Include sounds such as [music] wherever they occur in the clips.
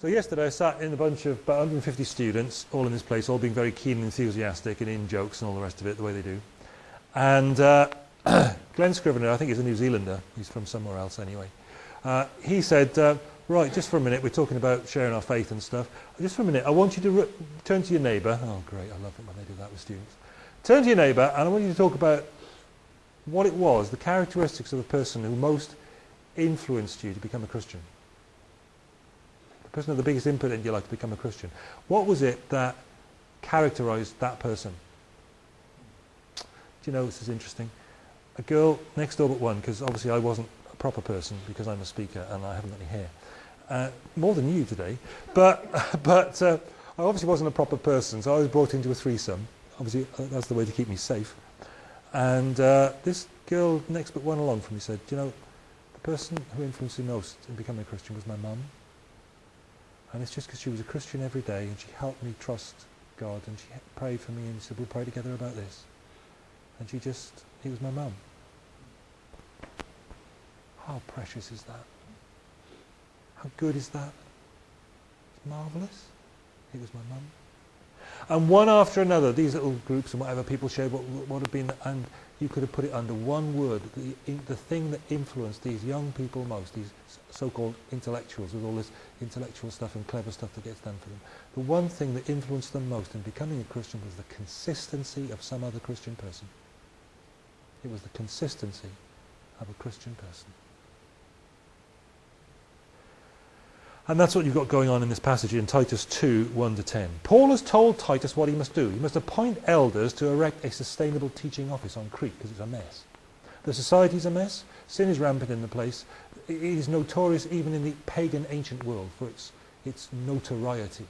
So yesterday I sat in a bunch of about 150 students, all in this place, all being very keen and enthusiastic and in jokes and all the rest of it, the way they do. And uh, [clears throat] Glen Scrivener, I think he's a New Zealander, he's from somewhere else anyway, uh, he said, uh, right, just for a minute, we're talking about sharing our faith and stuff. Just for a minute, I want you to turn to your neighbour. Oh, great, I love it when they do that with students. Turn to your neighbour and I want you to talk about what it was, the characteristics of the person who most influenced you to become a Christian person with the biggest input in your life to become a Christian. What was it that characterized that person? Do you know, this is interesting. A girl next door but one, because obviously I wasn't a proper person because I'm a speaker and I haven't got any hair. Uh, more than you today. But, [laughs] but uh, I obviously wasn't a proper person, so I was brought into a threesome. Obviously, uh, that's the way to keep me safe. And uh, this girl next but one along from me said, Do you know, the person who influenced me most in becoming a Christian was my mum. And it's just because she was a Christian every day and she helped me trust God and she prayed for me and said, we'll pray together about this. And she just, he was my mum. How precious is that? How good is that? It's marvellous. He was my mum. And one after another, these little groups and whatever people shared what, what have been, and you could have put it under one word, the, the thing that influenced these young people most, these so-called intellectuals with all this intellectual stuff and clever stuff that gets done for them. The one thing that influenced them most in becoming a Christian was the consistency of some other Christian person. It was the consistency of a Christian person. And that's what you've got going on in this passage in Titus 2, 1 to 10. Paul has told Titus what he must do. He must appoint elders to erect a sustainable teaching office on Crete because it's a mess. The society's a mess. Sin is rampant in the place. It is notorious even in the pagan ancient world for its, its notoriety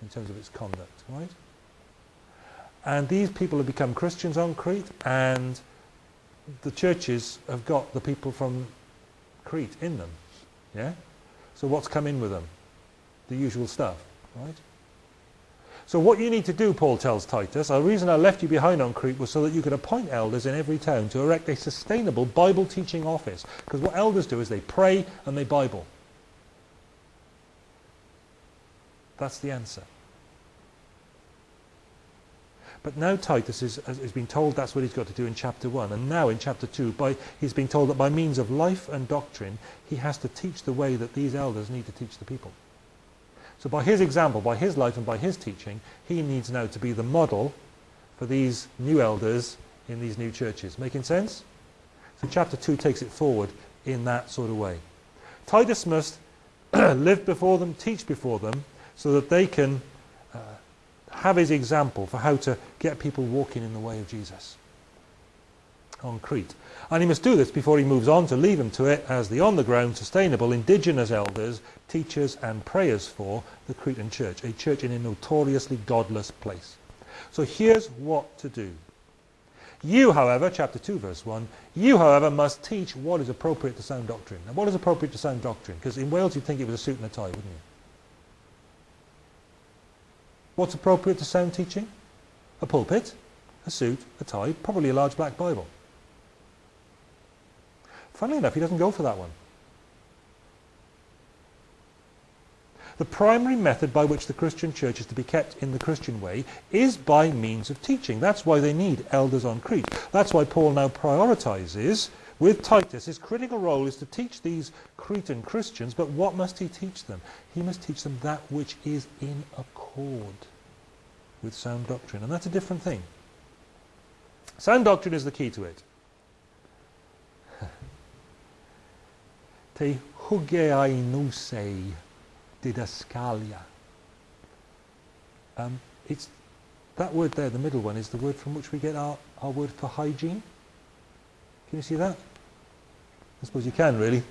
in terms of its conduct, right? And these people have become Christians on Crete and the churches have got the people from Crete in them, yeah? So what's come in with them? The usual stuff, right? So what you need to do, Paul tells Titus, the reason I left you behind on Crete was so that you could appoint elders in every town to erect a sustainable Bible teaching office. Because what elders do is they pray and they Bible. That's the answer. But now Titus is, has been told that's what he's got to do in chapter 1. And now in chapter 2, by, he's been told that by means of life and doctrine, he has to teach the way that these elders need to teach the people. So by his example, by his life and by his teaching, he needs now to be the model for these new elders in these new churches. Making sense? So chapter 2 takes it forward in that sort of way. Titus must [clears throat] live before them, teach before them, so that they can have his example for how to get people walking in the way of Jesus on Crete. And he must do this before he moves on to leave them to it as the on-the-ground, sustainable, indigenous elders, teachers and prayers for the Cretan church, a church in a notoriously godless place. So here's what to do. You, however, chapter 2, verse 1, you, however, must teach what is appropriate to sound doctrine. Now, what is appropriate to sound doctrine? Because in Wales you'd think it was a suit and a tie, wouldn't you? What's appropriate to sound teaching? A pulpit, a suit, a tie, probably a large black Bible. Funnily enough, he doesn't go for that one. The primary method by which the Christian church is to be kept in the Christian way is by means of teaching. That's why they need elders on Crete. That's why Paul now prioritizes with Titus. His critical role is to teach these Cretan Christians, but what must he teach them? He must teach them that which is in accord with sound doctrine. And that's a different thing. Sound doctrine is the key to it. [laughs] Te hugeainusei didaskalia. Um, it's that word there, the middle one, is the word from which we get our, our word for hygiene. Can you see that? I suppose you can, really.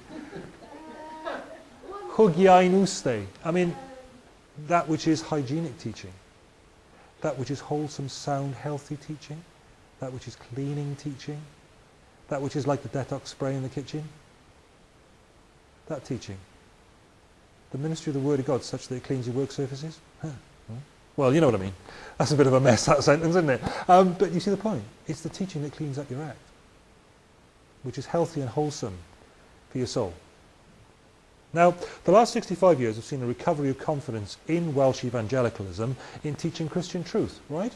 Hugiainuste. I mean, that which is hygienic teaching. That which is wholesome, sound, healthy teaching. That which is cleaning teaching. That which is like the detox spray in the kitchen. That teaching. The ministry of the Word of God such that it cleans your work surfaces. Huh. Well, you know what I mean. That's a bit of a mess, that sentence, isn't it? Um, but you see the point. It's the teaching that cleans up your act, which is healthy and wholesome for your soul. Now, the last 65 years have seen a recovery of confidence in Welsh evangelicalism in teaching Christian truth, right?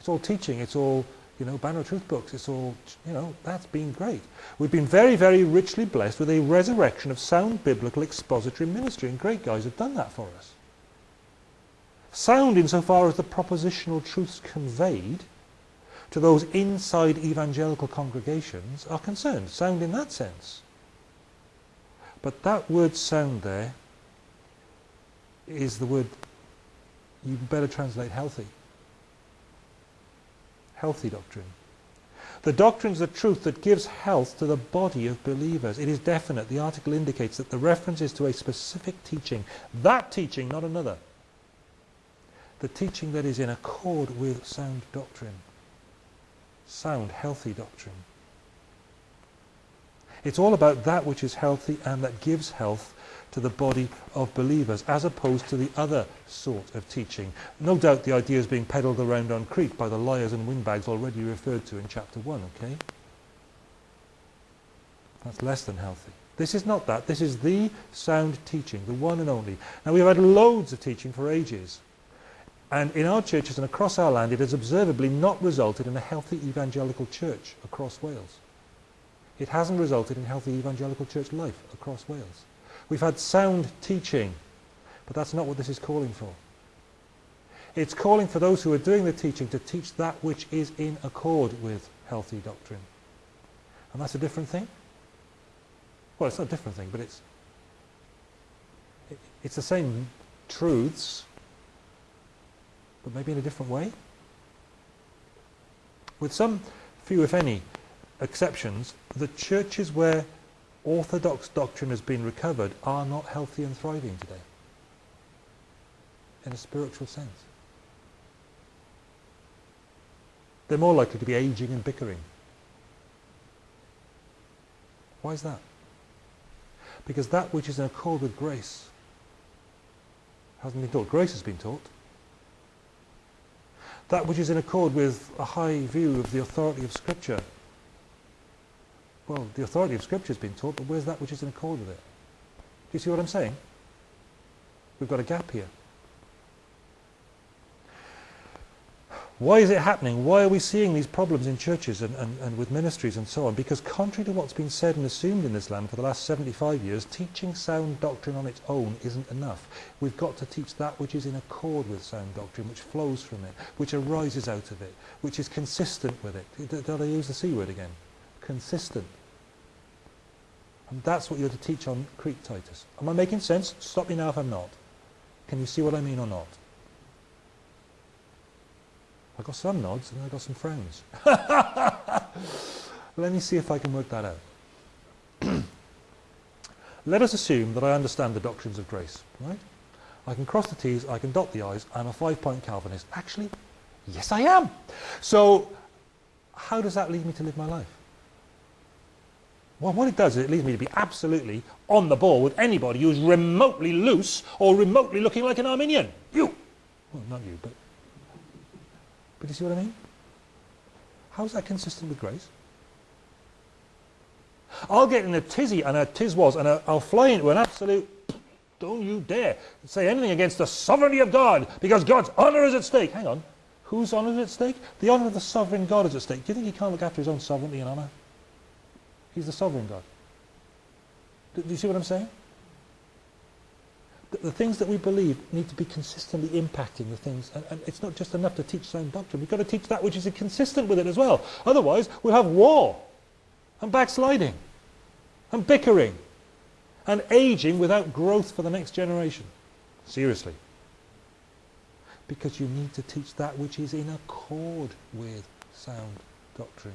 It's all teaching, it's all, you know, Banner Truth books, it's all, you know, that's been great. We've been very, very richly blessed with a resurrection of sound biblical expository ministry, and great guys have done that for us. Sound insofar as the propositional truths conveyed to those inside evangelical congregations are concerned. Sound in that sense. But that word sound there is the word you better translate healthy. Healthy doctrine. The doctrine is the truth that gives health to the body of believers. It is definite. The article indicates that the reference is to a specific teaching. That teaching, not another. The teaching that is in accord with sound doctrine. Sound, healthy doctrine. It's all about that which is healthy and that gives health to the body of believers, as opposed to the other sort of teaching. No doubt the idea is being peddled around on Crete by the liars and windbags already referred to in chapter 1, okay? That's less than healthy. This is not that. This is the sound teaching, the one and only. Now, we've had loads of teaching for ages. And in our churches and across our land, it has observably not resulted in a healthy evangelical church across Wales. It hasn't resulted in healthy evangelical church life across Wales. We've had sound teaching, but that's not what this is calling for. It's calling for those who are doing the teaching to teach that which is in accord with healthy doctrine. And that's a different thing. Well, it's not a different thing, but it's it, it's the same truths, but maybe in a different way. With some few, if any, exceptions, the churches where orthodox doctrine has been recovered are not healthy and thriving today in a spiritual sense. They're more likely to be aging and bickering. Why is that? Because that which is in accord with grace hasn't been taught. Grace has been taught. That which is in accord with a high view of the authority of Scripture well, the authority of Scripture has been taught, but where's that which is in accord with it? Do you see what I'm saying? We've got a gap here. Why is it happening? Why are we seeing these problems in churches and, and, and with ministries and so on? Because contrary to what's been said and assumed in this land for the last 75 years, teaching sound doctrine on its own isn't enough. We've got to teach that which is in accord with sound doctrine, which flows from it, which arises out of it, which is consistent with it. Did I use the C word again? Consistent. And that's what you're to teach on Crete, Titus. Am I making sense? Stop me now if I'm not. Can you see what I mean or not? I got some nods and I got some frowns. [laughs] Let me see if I can work that out. [clears throat] Let us assume that I understand the doctrines of grace, right? I can cross the T's, I can dot the I's, I'm a five-point Calvinist. Actually, yes I am. So, how does that lead me to live my life? Well, what it does is it leads me to be absolutely on the ball with anybody who's remotely loose or remotely looking like an Arminian. You! Well, not you, but... But you see what I mean? How's that consistent with grace? I'll get in a tizzy and a tiz was and I'll fly into an absolute don't you dare say anything against the sovereignty of God because God's honour is at stake. Hang on. Whose honour is at stake? The honour of the sovereign God is at stake. Do you think he can't look after his own sovereignty and honour? He's the sovereign God. Do, do you see what I'm saying? The, the, things that we believe need to be consistently impacting the things. And, and it's not just enough to teach sound doctrine. We've got to teach that which is consistent with it as well. Otherwise, we'll have war and backsliding and bickering and aging without growth for the next generation. Seriously. Because you need to teach that which is in accord with sound doctrine.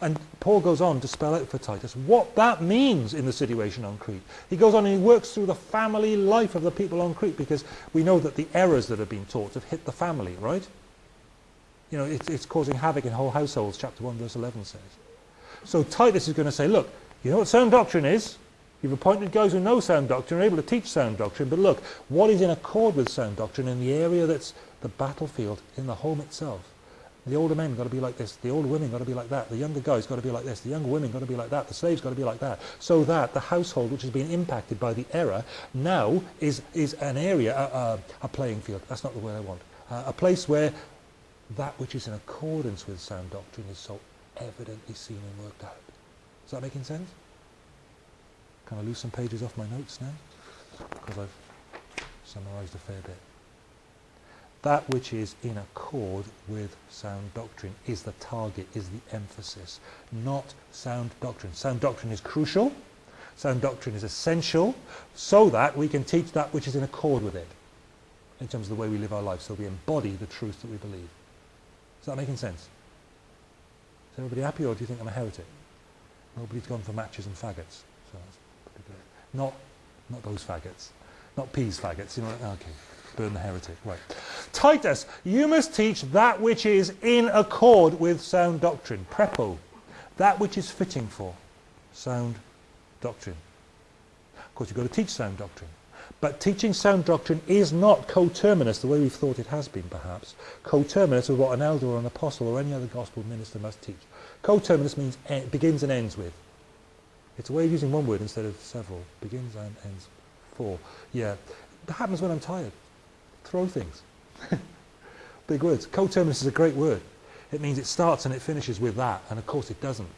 And Paul goes on to spell out for Titus what that means in the situation on Crete. He goes on and he works through the family life of the people on Crete because we know that the errors that have been taught have hit the family, right? You know, it's, it's causing havoc in whole households, chapter 1, verse 11 says. So Titus is going to say, look, you know what sound doctrine is? You've appointed guys who know sound doctrine, are able to teach sound doctrine, but look, what is in accord with sound doctrine in the area that's the battlefield, in the home itself? The older men got to be like this. The older women got to be like that. The younger guys got to be like this. The younger women got to be like that. The slaves got to be like that. So that the household, which has been impacted by the error, now is, is an area, a, playing field. That's not the word I want. Uh, a place where that which is in accordance with sound doctrine is so evidently seen and worked out. Is that making sense? Can I lose some pages off my notes now? Because I've summarised a fair bit that which is in accord with sound doctrine is the target, is the emphasis, not sound doctrine. Sound doctrine is crucial, sound doctrine is essential, so that we can teach that which is in accord with it, in terms of the way we live our lives, so we embody the truth that we believe. Is that making sense? Is everybody happy, or do you think I'm a heretic? Nobody's gone for matches and faggots, so that's pretty good. Not, not those faggots, not peas faggots, you know, okay burn the heretic. Right. Titus, you must teach that which is in accord with sound doctrine. Prepo. That which is fitting for sound doctrine. Of course, you've got to teach sound doctrine. But teaching sound doctrine is not coterminous, the way we've thought it has been, perhaps, coterminous with what an elder or an apostle or any other gospel minister must teach. Coterminous means begins and ends with. It's a way of using one word instead of several. Begins and ends for. Yeah. It happens when I'm tired throw things. [laughs] Big words. Coterminous is a great word. It means it starts and it finishes with that, and of course it doesn't.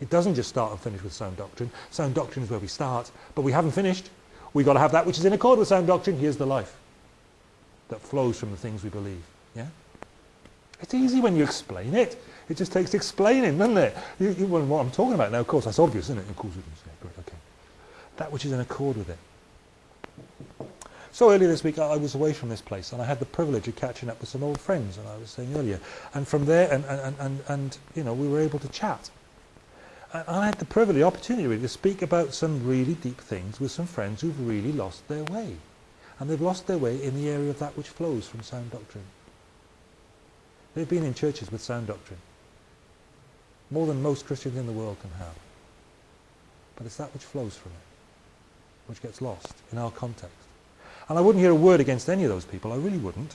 It doesn't just start and finish with sound doctrine. Sound doctrine is where we start, but we haven't finished. We've got to have that which is in accord with sound doctrine. Here's the life that flows from the things we believe. Yeah? It's easy when you explain it. It just takes explaining, doesn't it? You, you, what I'm talking about now, of course, that's obvious, isn't it? Of course, great, okay. That which is in accord with it. So earlier this week I was away from this place and I had the privilege of catching up with some old friends and I was saying earlier and from there and, and, and, and you know we were able to chat. And I had the privilege, the opportunity really, to speak about some really deep things with some friends who've really lost their way. And they've lost their way in the area of that which flows from sound doctrine. They've been in churches with sound doctrine. More than most Christians in the world can have. But it's that which flows from it, which gets lost in our context. And I wouldn't hear a word against any of those people. I really wouldn't.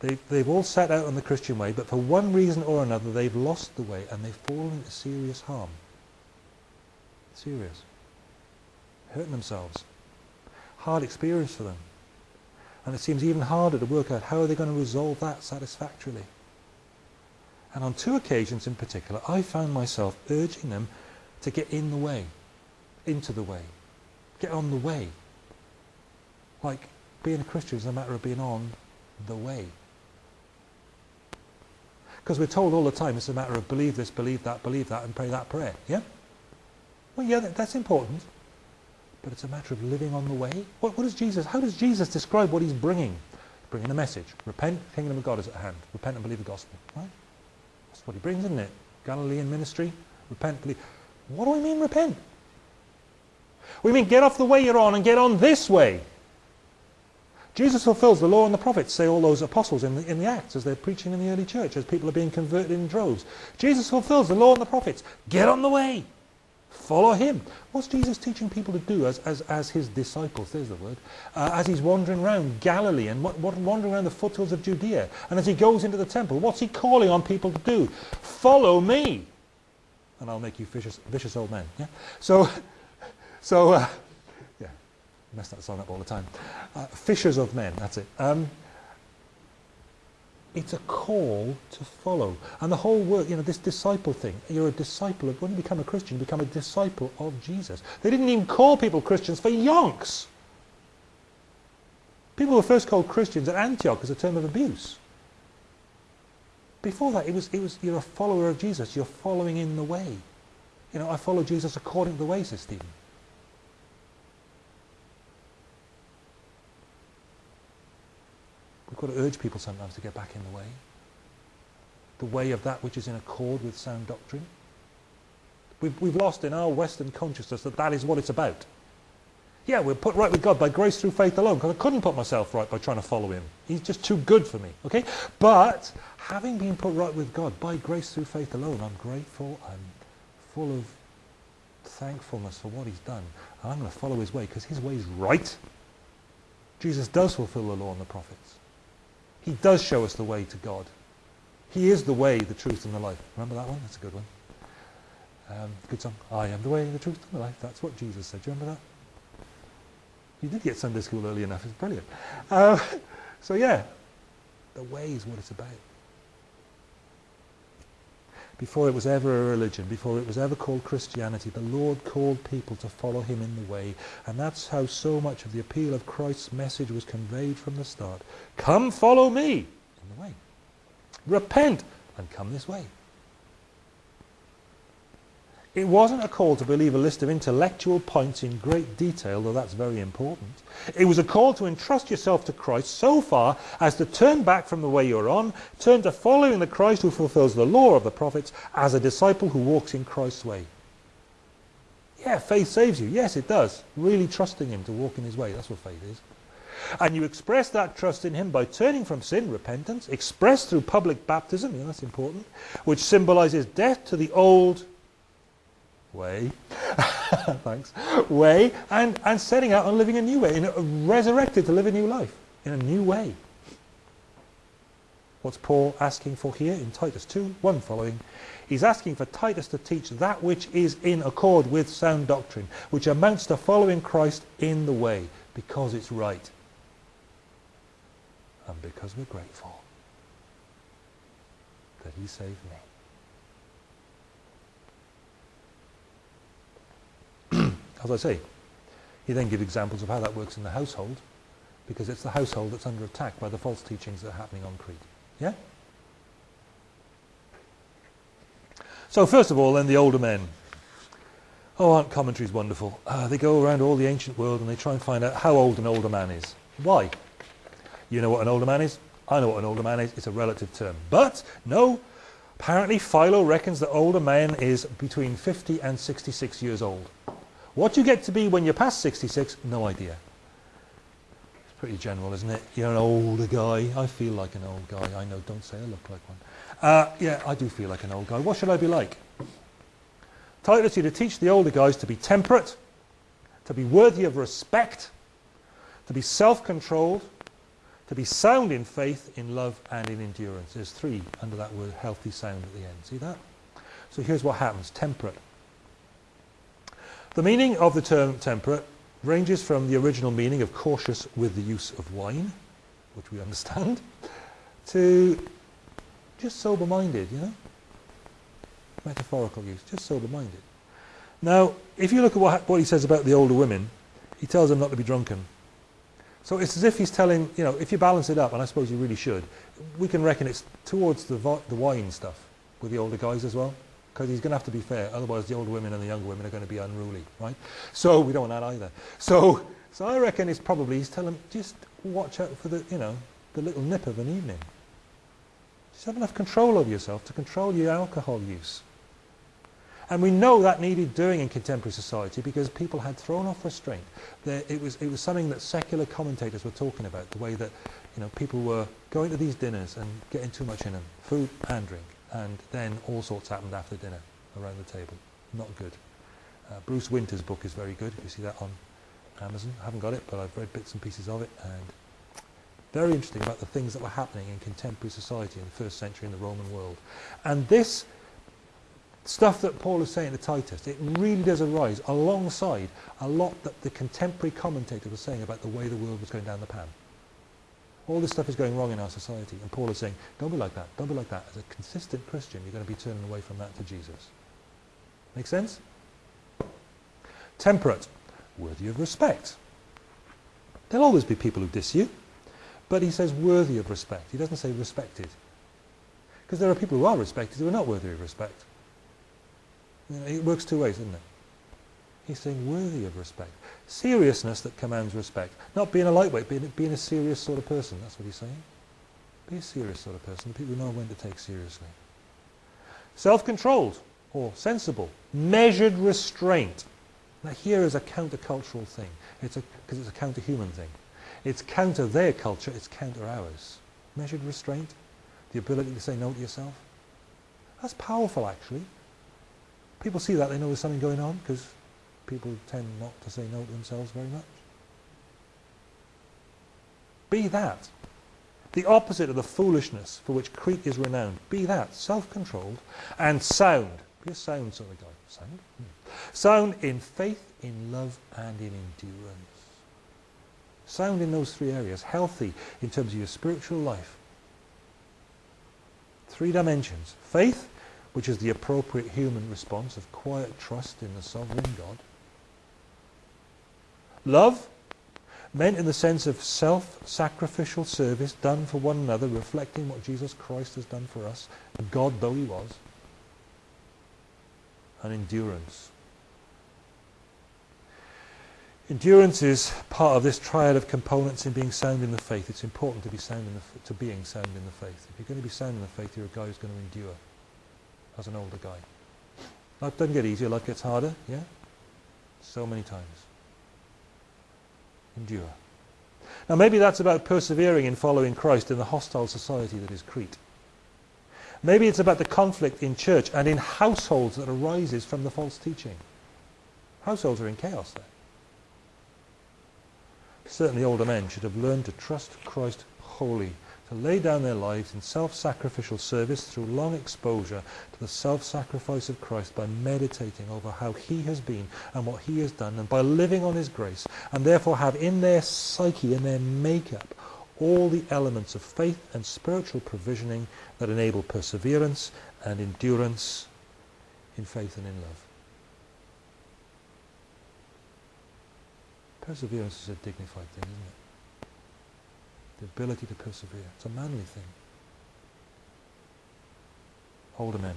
They've, they've all set out on the Christian way, but for one reason or another, they've lost the way and they've fallen into serious harm. Serious. Hurting themselves. Hard experience for them. And it seems even harder to work out how are they going to resolve that satisfactorily. And on two occasions in particular, I found myself urging them to get in the way, into the way, get on the way. Like being a Christian is a matter of being on the way. Because we're told all the time it's a matter of believe this, believe that, believe that, and pray that prayer. Yeah? Well, yeah, that, that's important. But it's a matter of living on the way. What, what does Jesus, how does Jesus describe what he's bringing? Bringing a message. Repent, kingdom of God is at hand. Repent and believe the gospel. Right? That's what he brings, isn't it? Galilean ministry. Repent, believe. What do we mean repent? We mean get off the way you're on and get on this way. Jesus fulfills the law and the prophets, say all those apostles in the, in the Acts as they're preaching in the early church, as people are being converted in droves. Jesus fulfills the law and the prophets. Get on the way. Follow him. What's Jesus teaching people to do as, as, as his disciples, there's the word, uh, as he's wandering around Galilee and what, what, wandering around the foothills of Judea, and as he goes into the temple, what's he calling on people to do? Follow me, and I'll make you vicious, vicious old men. Yeah? So, [laughs] so uh, mess that song up all the time. Uh, fishers of men, that's it. Um, it's a call to follow. And the whole work, you know, this disciple thing, you're a disciple of, when you become a Christian, you become a disciple of Jesus. They didn't even call people Christians for yonks. People were first called Christians at Antioch as a term of abuse. Before that, it was, it was, you're a follower of Jesus. You're following in the way. You know, I follow Jesus according to the way, says Stephen. We've got to urge people sometimes to get back in the way. The way of that which is in accord with sound doctrine. We've, we've lost in our Western consciousness that that is what it's about. Yeah, we're put right with God by grace through faith alone, because I couldn't put myself right by trying to follow him. He's just too good for me, okay? But having been put right with God by grace through faith alone, I'm grateful, I'm full of thankfulness for what he's done. And I'm going to follow his way, because his way is right. Jesus does fulfill the law and the prophets. He does show us the way to God. He is the way, the truth, and the life. Remember that one? That's a good one. Um, good song. I am the way, the truth, and the life. That's what Jesus said. Do you remember that? You did get Sunday school early enough. It's brilliant. Uh, [laughs] so yeah, the way is what it's about. Before it was ever a religion, before it was ever called Christianity, the Lord called people to follow him in the way. And that's how so much of the appeal of Christ's message was conveyed from the start. Come follow me in the way. Repent and come this way. It wasn't a call to believe a list of intellectual points in great detail, though that's very important. It was a call to entrust yourself to Christ so far as to turn back from the way you're on, turn to following the Christ who fulfills the law of the prophets as a disciple who walks in Christ's way. Yeah, faith saves you. Yes, it does. Really trusting him to walk in his way. That's what faith is. And you express that trust in him by turning from sin, repentance, expressed through public baptism, yeah, that's important, which symbolizes death to the old way, [laughs] thanks, way, and, and setting out on living a new way, in resurrected to live a new life, in a new way. What's Paul asking for here in Titus 2, 1 following? He's asking for Titus to teach that which is in accord with sound doctrine, which amounts to following Christ in the way, because it's right. And because we're grateful that he saved me. As I say, he then gives examples of how that works in the household, because it's the household that's under attack by the false teachings that are happening on Crete. Yeah? So first of all, then the older men. Oh, aren't commentaries wonderful? Uh, they go around all the ancient world and they try and find out how old an older man is. Why? You know what an older man is? I know what an older man is. It's a relative term. But, no, apparently Philo reckons that older man is between 50 and 66 years old. What you get to be when you're past 66, no idea. It's pretty general, isn't it? You're an older guy. I feel like an old guy. I know, don't say I look like one. Uh, yeah, I do feel like an old guy. What should I be like? Titus, you to teach the older guys to be temperate, to be worthy of respect, to be self-controlled, to be sound in faith, in love, and in endurance. There's three under that word healthy sound at the end. See that? So here's what happens. Temperate. The meaning of the term temperate ranges from the original meaning of cautious with the use of wine, which we understand, to just sober-minded, you know? Metaphorical use, just sober-minded. Now, if you look at what, what he says about the older women, he tells them not to be drunken. So it's as if he's telling, you know, if you balance it up, and I suppose you really should, we can reckon it's towards the, the wine stuff with the older guys as well because he's going to have to be fair. Otherwise, the older women and the younger women are going to be unruly, right? So we don't want that either. So, so I reckon it's probably he's telling them just watch out for the, you know, the little nip of an evening. Just have enough control over yourself to control your alcohol use. And we know that needed doing in contemporary society because people had thrown off restraint. There, it, was, it was something that secular commentators were talking about, the way that you know, people were going to these dinners and getting too much in them, food and drink and then all sorts happened after dinner around the table. Not good. Uh, Bruce Winter's book is very good, if you see that on Amazon. I haven't got it, but I've read bits and pieces of it, and very interesting about the things that were happening in contemporary society in the first century in the Roman world. And this stuff that Paul is saying to Titus, it really does arise alongside a lot that the contemporary commentators were saying about the way the world was going down the pan. All this stuff is going wrong in our society. And Paul is saying, don't be like that. Don't be like that. As a consistent Christian, you're going to be turning away from that to Jesus. Make sense? Temperate. Worthy of respect. There'll always be people who diss you. But he says worthy of respect. He doesn't say respected. Because there are people who are respected who are not worthy of respect. You know, it works two ways, doesn't it? He's saying worthy of respect. Seriousness that commands respect. Not being a lightweight, being, being a serious sort of person. That's what he's saying. Be a serious sort of person. People know when to take seriously. Self-controlled or sensible. Measured restraint. Now here is a countercultural thing. It's because it's a counter-human thing. It's counter their culture, it's counter ours. Measured restraint. The ability to say no to yourself. That's powerful actually. People see that, they know there's something going on because people tend not to say no to themselves very much. Be that. The opposite of the foolishness for which Crete is renowned. Be that, self-controlled and sound. Be a sound sort of guy. Sound? Hmm. Sound in faith, in love, and in endurance. Sound in those three areas. Healthy in terms of your spiritual life. Three dimensions. Faith, which is the appropriate human response of quiet trust in the sovereign God. Love, meant in the sense of self-sacrificial service done for one another, reflecting what Jesus Christ has done for us, God though he was. And endurance. Endurance is part of this triad of components in being sound in the faith. It's important to be sound in the, to being sound in the faith. If you're going to be sound in the faith, you're a guy who's going to endure as an older guy. Life doesn't get easier, life gets harder, yeah? So many times. Endure. Now maybe that's about persevering in following Christ in the hostile society that is Crete. Maybe it's about the conflict in church and in households that arises from the false teaching. Households are in chaos there. Certainly older men should have learned to trust Christ wholly to lay down their lives in self-sacrificial service through long exposure to the self-sacrifice of Christ by meditating over how he has been and what he has done and by living on his grace and therefore have in their psyche, in their makeup, all the elements of faith and spiritual provisioning that enable perseverance and endurance in faith and in love. Perseverance is a dignified thing, isn't it? The ability to persevere. It's a manly thing. Older men.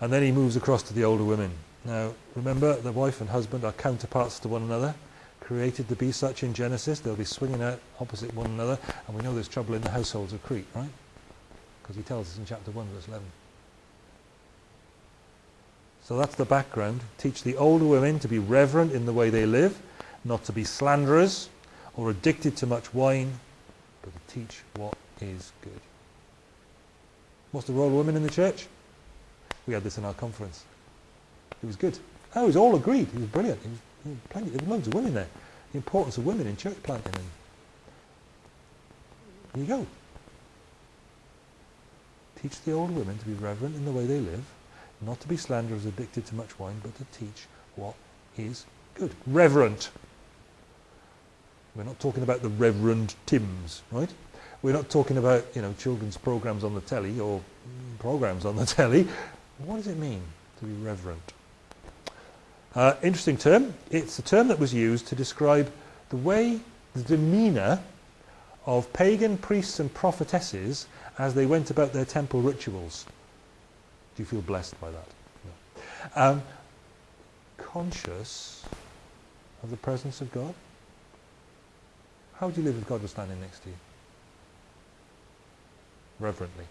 And then he moves across to the older women. Now, remember, the wife and husband are counterparts to one another, created to be such in Genesis. They'll be swinging out opposite one another, and we know there's trouble in the households of Crete, right? Because he tells us in chapter 1, verse 11. So that's the background. Teach the older women to be reverent in the way they live, not to be slanderers, or addicted to much wine, but to teach what is good. What's the role of women in the church? We had this in our conference. It was good. Oh, it was all agreed. It was brilliant. It was, it was plenty, there were loads of women there. The importance of women in church planting. And there you go. Teach the old women to be reverent in the way they live, not to be slanderers addicted to much wine, but to teach what is good. Reverent. We're not talking about the Reverend Timms, right? We're not talking about, you know, children's programs on the telly or programs on the [laughs] telly. What does it mean to be reverent? Uh, interesting term. It's a term that was used to describe the way, the demeanour of pagan priests and prophetesses as they went about their temple rituals. Do you feel blessed by that? No. Um, conscious of the presence of God? How would you live if God was standing next to you? Reverently.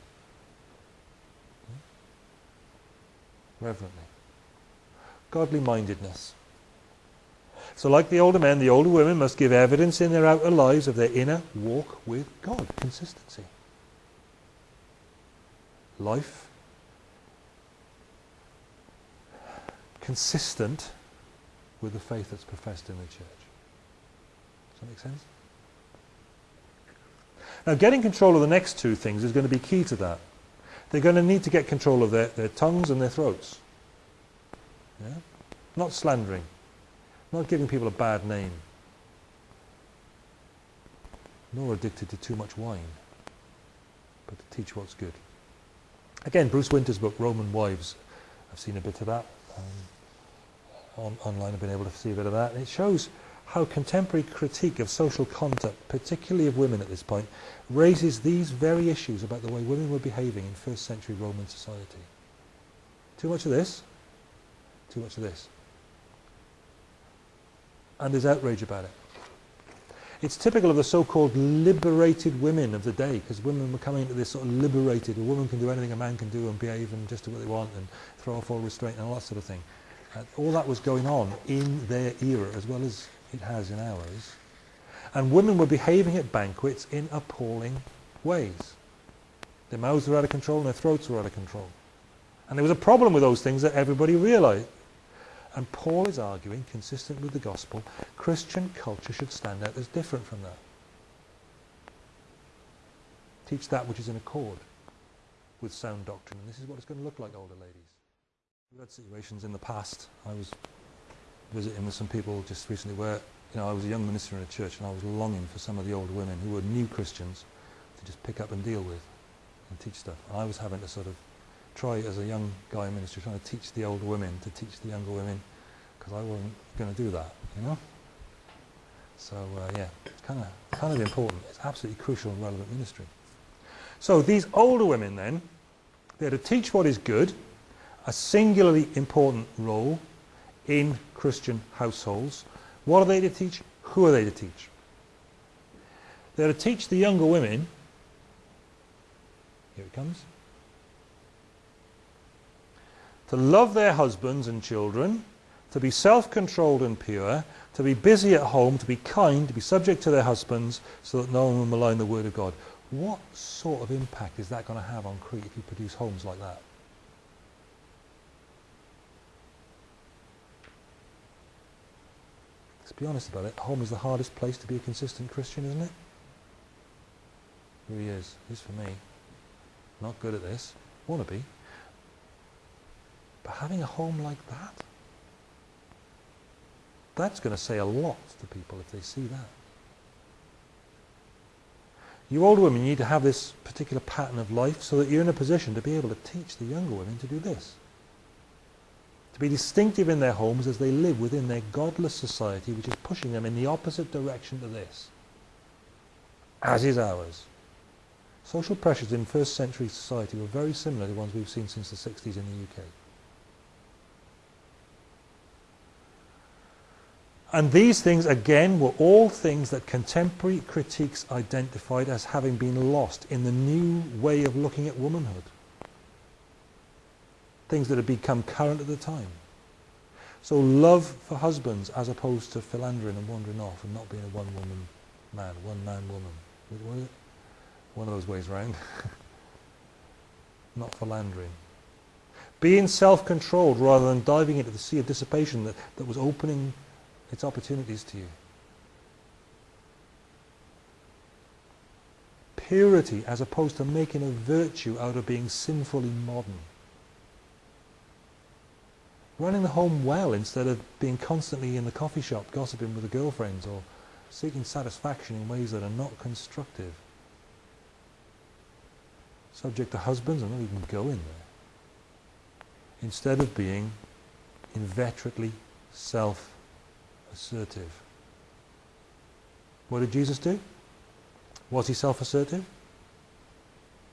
Hmm? Reverently. Godly mindedness. So like the older men, the older women must give evidence in their outer lives of their inner walk with God. Consistency. Life. Consistent with the faith that's professed in the church. Does that make sense? Now getting control of the next two things is going to be key to that. They're going to need to get control of their, their tongues and their throats. Yeah? Not slandering. Not giving people a bad name. Nor addicted to too much wine. But to teach what's good. Again, Bruce Winter's book, Roman Wives. I've seen a bit of that. Um, on, online I've been able to see a bit of that. And it shows how contemporary critique of social conduct, particularly of women at this point, raises these very issues about the way women were behaving in first century Roman society. Too much of this, too much of this. And there's outrage about it. It's typical of the so-called liberated women of the day, because women were coming into this sort of liberated, a woman can do anything a man can do and behave and just do what they want and throw off all restraint and all that sort of thing. Uh, all that was going on in their era as well as it has in ours. And women were behaving at banquets in appalling ways. Their mouths were out of control and their throats were out of control. And there was a problem with those things that everybody realized. And Paul is arguing, consistent with the gospel, Christian culture should stand out as different from that. teach that which is in accord with sound doctrine. And this is what it's going to look like, older ladies. We've had situations in the past. I was visiting with some people just recently where you know, I was a young minister in a church and I was longing for some of the older women who were new Christians to just pick up and deal with and teach stuff. And I was having to sort of try as a young guy in ministry, trying to teach the older women to teach the younger women because I wasn't going to do that, you know? So uh, yeah, it's kind of kind of important. It's absolutely crucial and relevant ministry. So these older women then, they're to teach what is good, a singularly important role in Christian households. What are they to teach? Who are they to teach? They're to teach the younger women, here it comes, to love their husbands and children, to be self-controlled and pure, to be busy at home, to be kind, to be subject to their husbands, so that no one will malign the word of God. What sort of impact is that going to have on Crete if you produce homes like that? Let's be honest about it. Home is the hardest place to be a consistent Christian, isn't it? Here he is. He's for me. Not good at this. Want to be. But having a home like that, that's going to say a lot to people if they see that. You older women need to have this particular pattern of life so that you're in a position to be able to teach the younger women to do this. To be distinctive in their homes as they live within their godless society which is pushing them in the opposite direction to this. As is ours. Social pressures in first century society were very similar to the ones we've seen since the 60s in the UK. And these things, again, were all things that contemporary critiques identified as having been lost in the new way of looking at womanhood. Things that had become current at the time. So love for husbands as opposed to philandering and wandering off and not being a one-woman man, one-man woman. One of those ways round. [laughs] not philandering. Being self-controlled rather than diving into the sea of dissipation that, that was opening its opportunities to you. Purity as opposed to making a virtue out of being sinfully modern. Running the home well instead of being constantly in the coffee shop gossiping with the girlfriends or seeking satisfaction in ways that are not constructive. Subject to husbands, I'm not even going there. Instead of being inveterately self assertive. What did Jesus do? Was he self-assertive?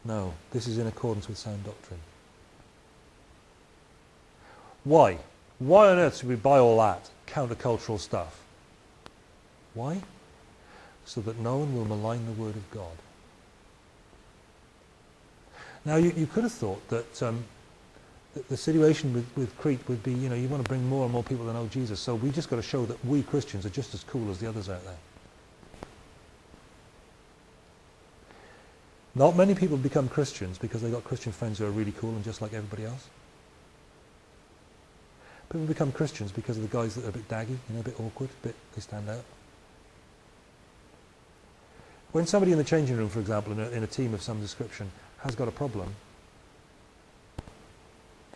No. This is in accordance with sound doctrine. Why? Why on earth should we buy all that countercultural stuff? Why? So that no one will malign the word of God. Now you, you could have thought that um, the, situation with, with Crete would be, you know, you want to bring more and more people to know Jesus. So we just got to show that we Christians are just as cool as the others out there. Not many people become Christians because they've got Christian friends who are really cool and just like everybody else. People become Christians because of the guys that are a bit daggy, you know, a bit awkward, a bit, they stand out. When somebody in the changing room, for example, in a, in a team of some description, has got a problem,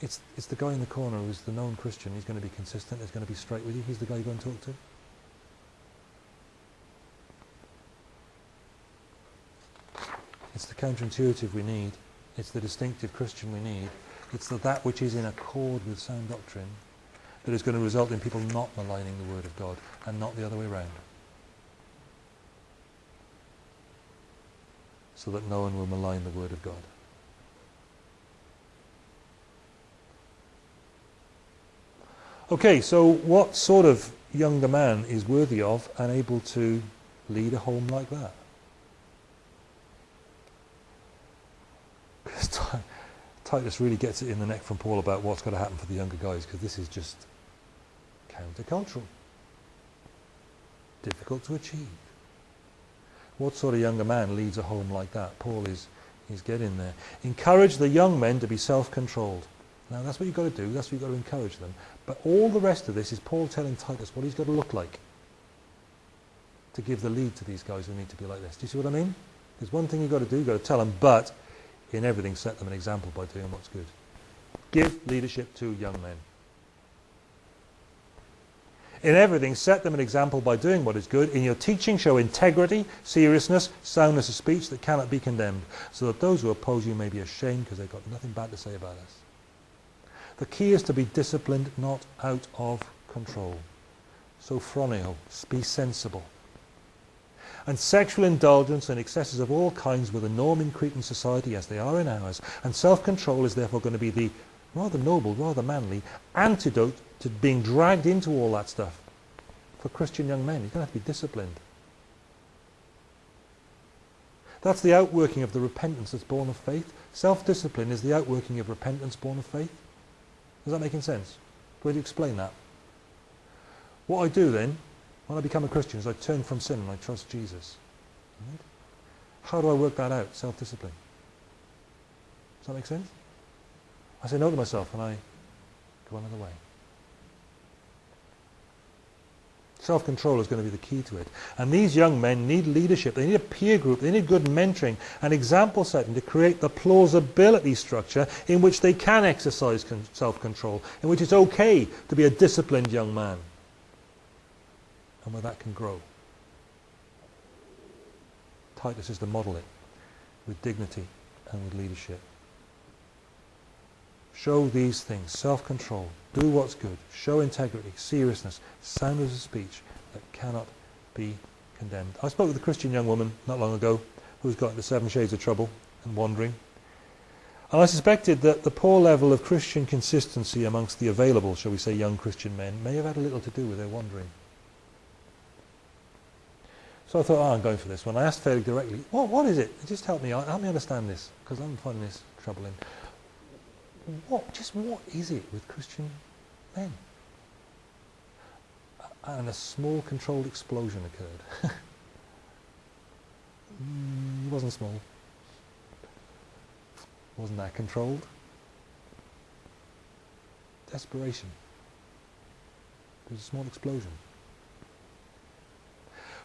it's, it's the guy in the corner who's the known Christian. He's going to be consistent. He's going to be straight with you. He's the guy you go and talk to. It's the counterintuitive we need. It's the distinctive Christian we need. It's the, that which is in accord with sound doctrine that is going to result in people not maligning the Word of God and not the other way around. So that no one will malign the Word of God. Okay, so what sort of younger man is worthy of and able to lead a home like that? [laughs] Titus really gets it in the neck from Paul about what's going to happen for the younger guys because this is just countercultural. Difficult to achieve. What sort of younger man leads a home like that? Paul is he's getting there. Encourage the young men to be self-controlled. Now that's what you've got to do, that's what you've got to encourage them. But all the rest of this is Paul telling Titus what he's got to look like to give the lead to these guys who need to be like this. Do you see what I mean? There's one thing you've got to do, you've got to tell them, but in everything set them an example by doing what's good. Give leadership to young men. In everything, set them an example by doing what is good. In your teaching, show integrity, seriousness, soundness of speech that cannot be condemned, so that those who oppose you may be ashamed because they've got nothing bad to say about us. The key is to be disciplined, not out of control. Sophroneo, be sensible. And sexual indulgence and excesses of all kinds were the norm in Cretan society as they are in ours. And self-control is therefore going to be the rather noble, rather manly antidote to being dragged into all that stuff. For Christian young men, you're going to have to be disciplined. That's the outworking of the repentance that's born of faith. Self-discipline is the outworking of repentance born of faith. Is that making sense? Where do you explain that? What I do then, when I become a Christian, is I turn from sin and I trust Jesus. Right? How do I work that out? Self-discipline. Does that make sense? I say no to myself and I go another way. Self-control is going to be the key to it. And these young men need leadership. They need a peer group. They need good mentoring and example setting to create the plausibility structure in which they can exercise self-control, in which it's okay to be a disciplined young man, and where that can grow. Titus is to model it with dignity and with leadership. Show these things, self-control, do what's good, show integrity, seriousness, soundness of speech that cannot be condemned. I spoke with a Christian young woman not long ago who's got into seven shades of trouble and wandering. And I suspected that the poor level of Christian consistency amongst the available, shall we say, young Christian men may have had a little to do with their wandering. So I thought, oh, I'm going for this one. I asked fairly directly, what, what is it? Just help me, help me understand this, because I'm finding this troubling what, just what is it with Christian men? And a small controlled explosion occurred. [laughs] it wasn't small. Wasn't that controlled? Desperation. There's a small explosion.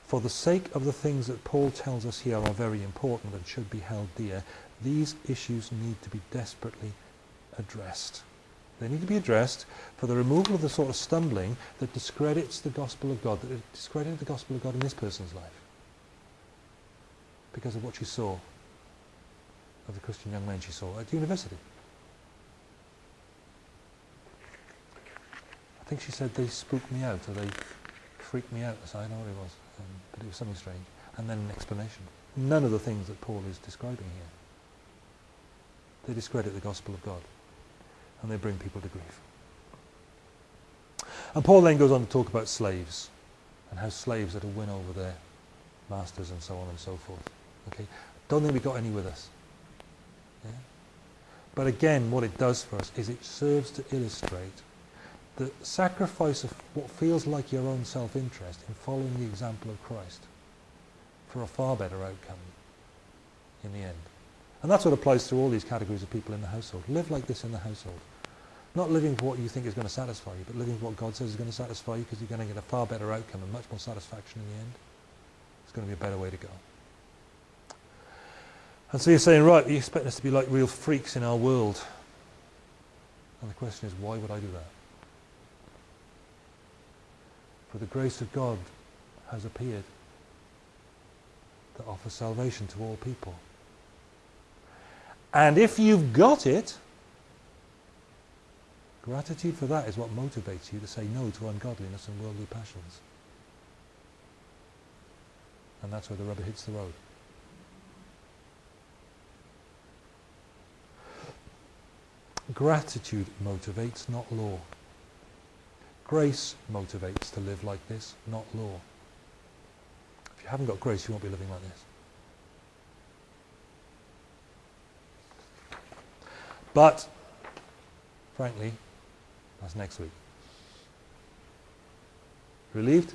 For the sake of the things that Paul tells us here are very important and should be held dear, these issues need to be desperately addressed. They need to be addressed for the removal of the sort of stumbling that discredits the gospel of God, that discredited the gospel of God in this person's life because of what she saw of the Christian young men she saw at university. I think she said they spooked me out or they freaked me out. I don't know what it was, um, but it was something strange. And then an explanation. None of the things that Paul is describing here. They discredit the gospel of God and they bring people to grief. And Paul then goes on to talk about slaves and how slaves are to win over their masters and so on and so forth. Okay, Don't think we got any with us. Yeah? But again, what it does for us is it serves to illustrate the sacrifice of what feels like your own self-interest in following the example of Christ for a far better outcome in the end. And that's what applies to all these categories of people in the household. Live like this in the household. Not living for what you think is going to satisfy you, but living for what God says is going to satisfy you because you're going to get a far better outcome and much more satisfaction in the end. It's going to be a better way to go. And so you're saying, right, you expect us to be like real freaks in our world. And the question is, why would I do that? For the grace of God has appeared that offers salvation to all people. And if you've got it, gratitude for that is what motivates you to say no to ungodliness and worldly passions. And that's where the rubber hits the road. Gratitude motivates, not law. Grace motivates to live like this, not law. If you haven't got grace, you won't be living like this. But, frankly, that's next week. Relieved?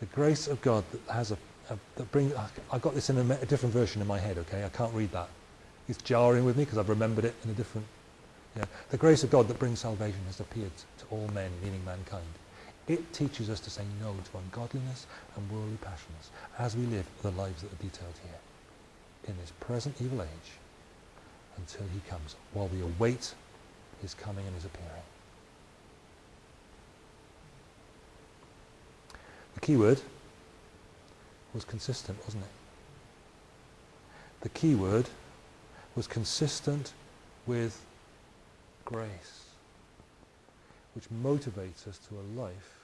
The grace of God that has a, a that brings. I got this in a, a, different version in my head. Okay, I can't read that. It's jarring with me because I've remembered it in a different. Yeah, the grace of God that brings salvation has appeared to all men, meaning mankind. It teaches us to say no to ungodliness and worldly passions as we live the lives that are detailed here. in this present evil age until he comes, while we await his coming and his appearing. The key word was consistent, wasn't it? The key word was consistent with grace, which motivates us to a life